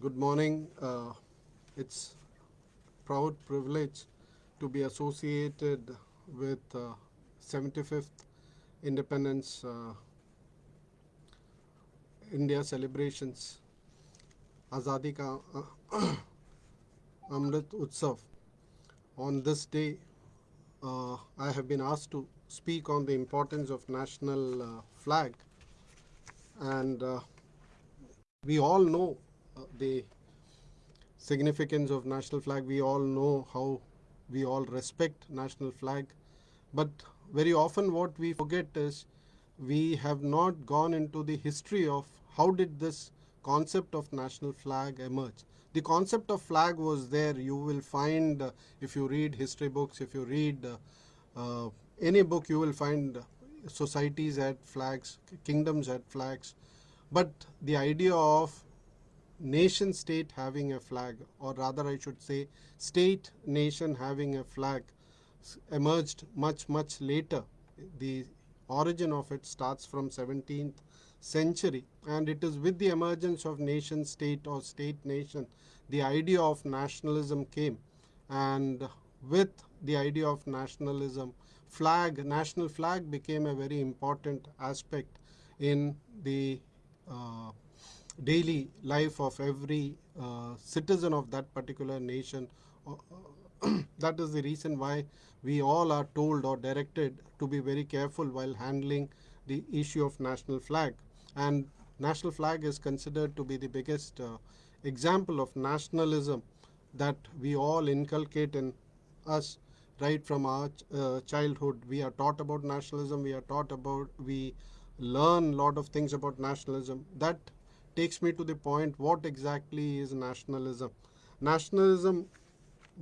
good morning. Uh, it's proud privilege to be associated with uh, 75th Independence uh, India celebrations, Azadi Ka uh, Amrit Utsav. On this day, uh, I have been asked to speak on the importance of national uh, flag and we all know the significance of national flag. We all know how we all respect national flag. But very often what we forget is we have not gone into the history of how did this concept of national flag emerge. The concept of flag was there. You will find uh, if you read history books if you read uh, uh, any book you will find societies had flags kingdoms had flags. But the idea of nation state having a flag or rather I should say state nation having a flag emerged much much later. The origin of it starts from 17th century and it is with the emergence of nation state or state nation the idea of nationalism came. And with the idea of nationalism flag national flag became a very important aspect in the uh, daily life of every uh, citizen of that particular nation. Uh, that is the reason why we all are told or directed to be very careful while handling the issue of national flag. And national flag is considered to be the biggest uh, example of nationalism that we all inculcate in us right from our ch uh, childhood. We are taught about nationalism, we are taught about, we learn a lot of things about nationalism. That takes me to the point what exactly is nationalism. Nationalism,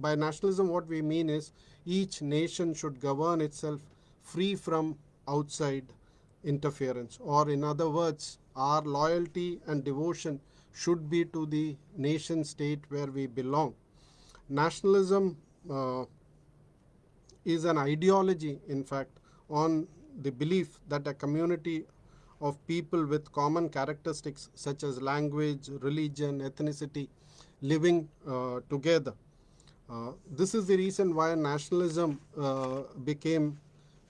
by nationalism what we mean is each nation should govern itself free from outside interference or in other words our loyalty and devotion should be to the nation state where we belong. Nationalism uh, is an ideology in fact on the belief that a community of people with common characteristics such as language, religion, ethnicity living uh, together. Uh, this is the reason why nationalism uh, became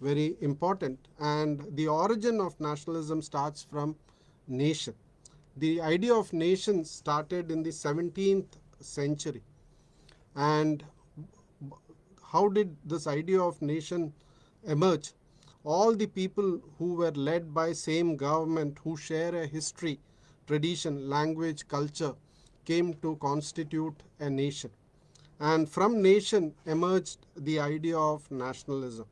very important and the origin of nationalism starts from nation. The idea of nation started in the 17th century and how did this idea of nation emerge? All the people who were led by same government who share a history, tradition, language, culture came to constitute a nation. And from nation emerged the idea of nationalism.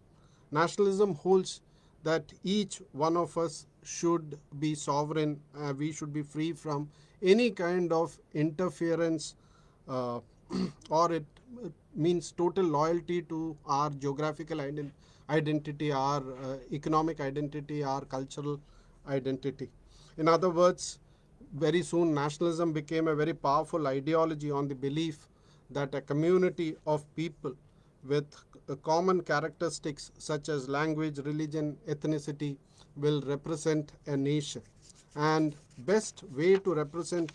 Nationalism holds that each one of us should be sovereign, uh, we should be free from any kind of interference uh, or it, it, means total loyalty to our geographical identity identity, our uh, economic identity, our cultural identity. In other words, very soon nationalism became a very powerful ideology on the belief that a community of people with common characteristics such as language, religion, ethnicity will represent a nation. And best way to represent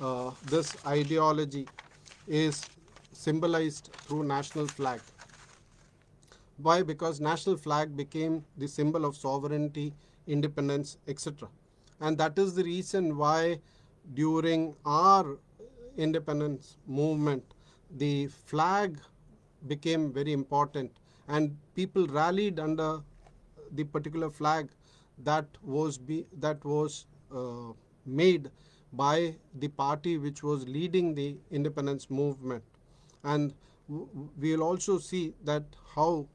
uh, this ideology is symbolized through national flag. Why? Because national flag became the symbol of sovereignty, independence, etc. And that is the reason why during our independence movement, the flag became very important and people rallied under the particular flag that was be that was uh, made by the party which was leading the independence movement and we will also see that how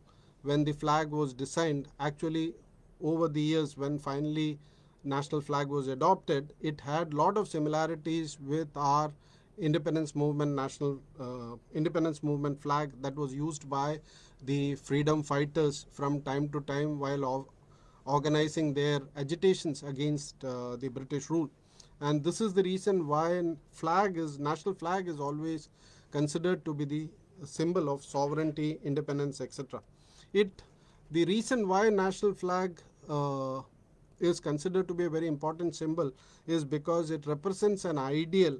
when the flag was designed actually over the years when finally national flag was adopted it had lot of similarities with our independence movement national uh, independence movement flag that was used by the freedom fighters from time to time while organizing their agitations against uh, the British rule. And this is the reason why flag is national flag is always considered to be the symbol of sovereignty independence etc it the reason why national flag uh, is considered to be a very important symbol is because it represents an ideal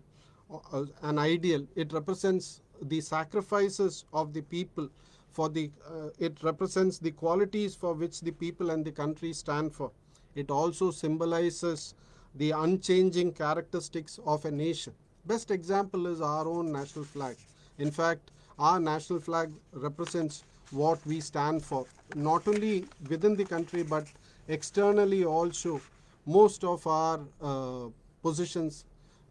uh, an ideal. It represents the sacrifices of the people for the uh, it represents the qualities for which the people and the country stand for. It also symbolizes the unchanging characteristics of a nation best example is our own national flag in fact our national flag represents what we stand for not only within the country but externally also most of our uh, positions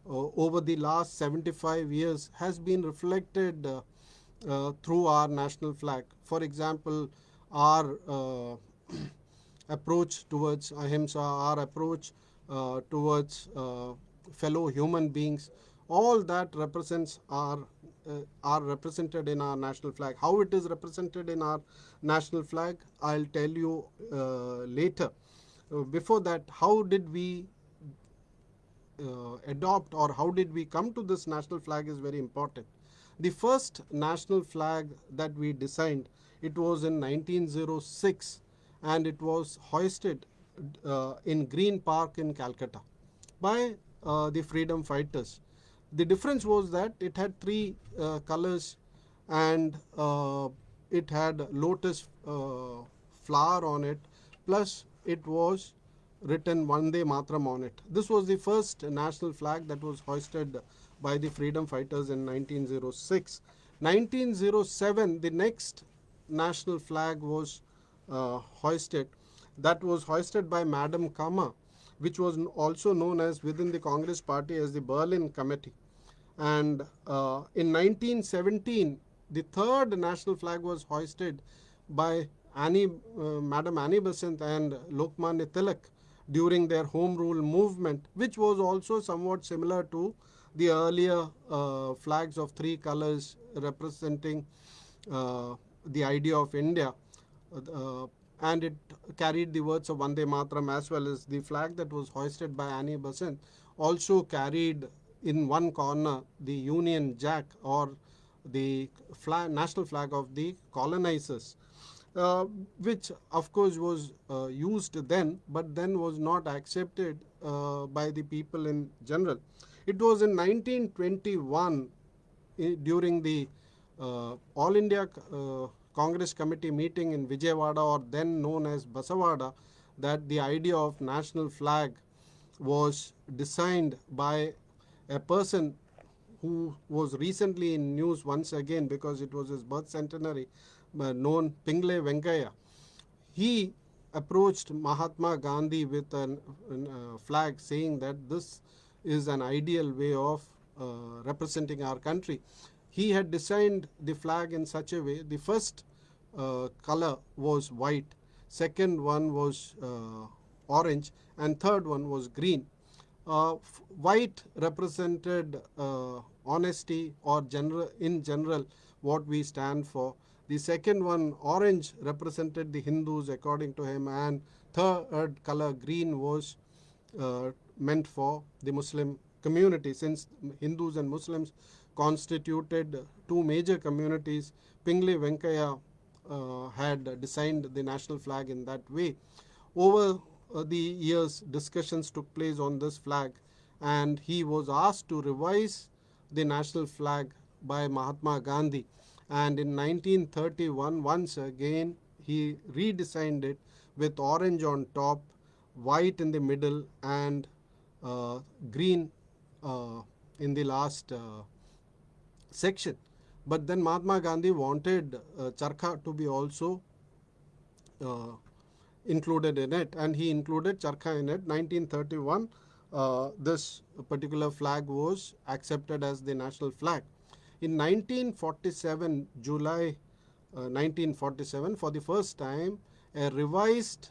uh, over the last 75 years has been reflected uh, uh, through our national flag. For example, our uh, approach towards ahimsa, our approach uh, towards fellow human beings, all that represents our uh, are represented in our national flag. How it is represented in our national flag, I'll tell you uh, later. before that, how did we adopt or how did we come to this national flag is very important. The first national flag that we designed, it was in 1906 and it was hoisted uh, in Green Park in Calcutta by uh, the freedom fighters. The difference was that it had three uh, colors and uh, it had lotus uh, flower on it plus it was written Vande Mataram on it. This was the first national flag that was hoisted by the freedom fighters in 1906. 1907, the next national flag was uh, hoisted. That was hoisted by Madam Cama, which was also known as within the Congress party as the Berlin Committee. And uh, in 1917, the third national flag was hoisted by Annie, uh, Madam Annie Besant and Lokmanya Tilak during their Home Rule movement, which was also somewhat similar to the earlier uh, flags of three colors representing uh, the idea of India. Uh, and it carried the words of Vande Mataram as well as the flag that was hoisted by Annie Besant also carried in one corner the Union Jack or the flag, national flag of the colonizers. Uh, which of course was uh, used then but then was not accepted uh, by the people in general. It was in 1921 during the uh, All India uh, Congress Committee meeting in Vijayawada or then known as Bezawada that the idea of national flag was designed by a person who was recently in news once again because it was his birth centenary uh, known Pingali Venkayya. He approached Mahatma Gandhi with a uh, flag saying that this is an ideal way of uh, representing our country. He had designed the flag in such a way, the first uh, color was white, second one was uh, orange, and third one was green. Uh, white represented uh, honesty or general, in general what we stand for. The second one, orange, represented the Hindus according to him, and third color, green, was uh, meant for the Muslim community. Since Hindus and Muslims constituted two major communities, Pingali Venkayya uh, had designed the national flag in that way. Over the years, discussions took place on this flag, and he was asked to revise the national flag by Mahatma Gandhi. And in 1931, once again, he redesigned it with orange on top, white in the middle, and uh, green uh, in the last uh, section. But then Mahatma Gandhi wanted charkha to be also included in it and he included charkha in it. 1931 uh, this particular flag was accepted as the national flag. In 1947 july uh, 1947 for the first time a revised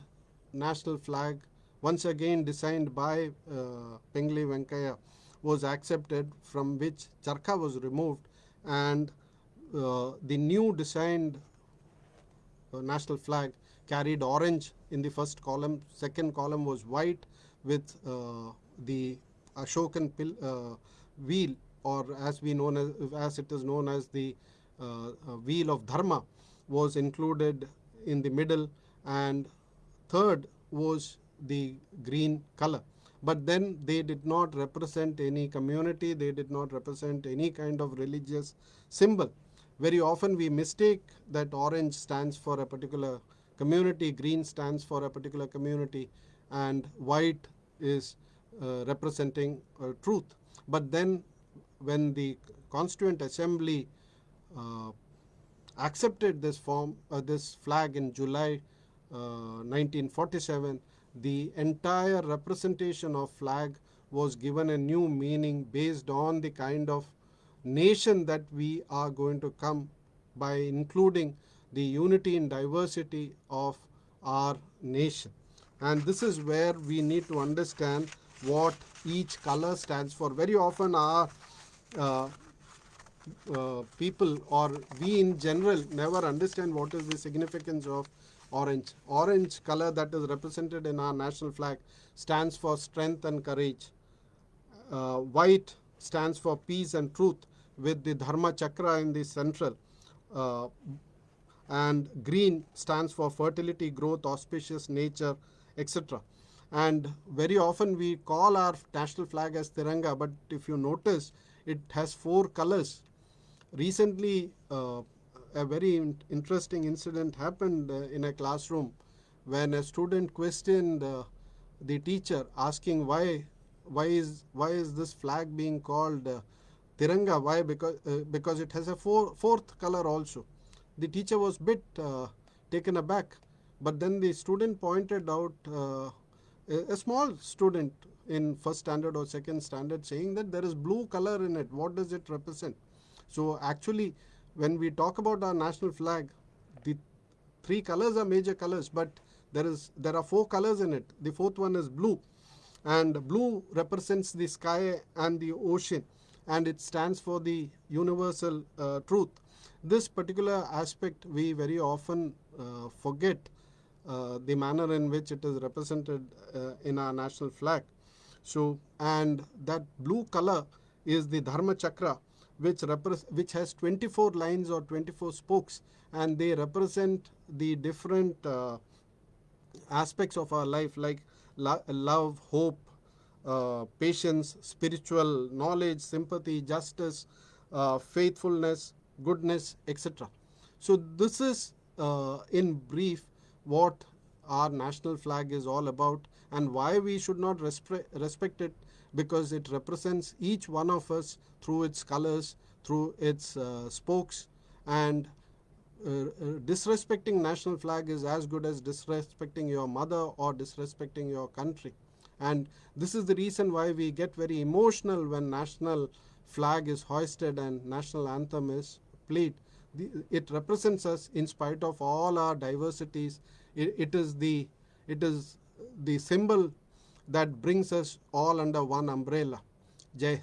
national flag once again designed by uh, Pingali Venkayya was accepted from which charkha was removed and uh, the new designed uh, national flag carried orange in the first column second column was white with uh, the Ashokan uh, wheel or as we known as, as it is known as the uh, wheel of dharma was included in the middle and third was the green color. but then they did not represent any community, they did not represent any kind of religious symbol. Very often we mistake that orange stands for a particular community, green stands for a particular community, and white is uh, representing uh, truth. But then when the Constituent Assembly uh, accepted this form, uh, this flag in July 1947, uh, the entire representation of flag was given a new meaning based on the kind of nation that we are going to come by including the unity in diversity of our nation. And this is where we need to understand what each color stands for. Very often our uh, uh, people or we in general never understand what is the significance of orange. Orange color that is represented in our national flag stands for strength and courage. Uh, white stands for peace and truth with the Dharma Chakra in the central. And green stands for fertility, growth, auspicious nature, etc. And very often we call our national flag as Tiranga, but if you notice, it has four colors. Recently, uh, a very in interesting incident happened uh, in a classroom when a student questioned uh, the teacher asking why why is why is this flag being called uh, Tiranga? Why? Because uh, because it has a four, fourth color also. The teacher was a bit uh, taken aback, but then the student pointed out uh, a, small student in first standard or second standard saying that there is blue color in it. What does it represent? So actually when we talk about our national flag, the three colors are major colors, but there is there are four colors in it. The fourth one is blue, and blue represents the sky and the ocean, and it stands for the universal uh, truth. This particular aspect we very often uh, forget uh, the manner in which it is represented uh, in our national flag. So, and that blue color is the Dharma Chakra, which, which has 24 lines or 24 spokes and they represent the different uh, aspects of our life like lo love, hope, uh, patience, spiritual knowledge, sympathy, justice, uh, faithfulness, goodness, etc. So this is uh, in brief what our national flag is all about and why we should not respect it because it represents each one of us through its colors, through its uh, spokes and uh, uh, disrespecting national flag is as good as disrespecting your mother or disrespecting your country. And this is the reason why we get very emotional when national flag is hoisted and national anthem is played. The, it represents us in spite of all our diversities. It, it is the it is the symbol that brings us all under one umbrella. Jai.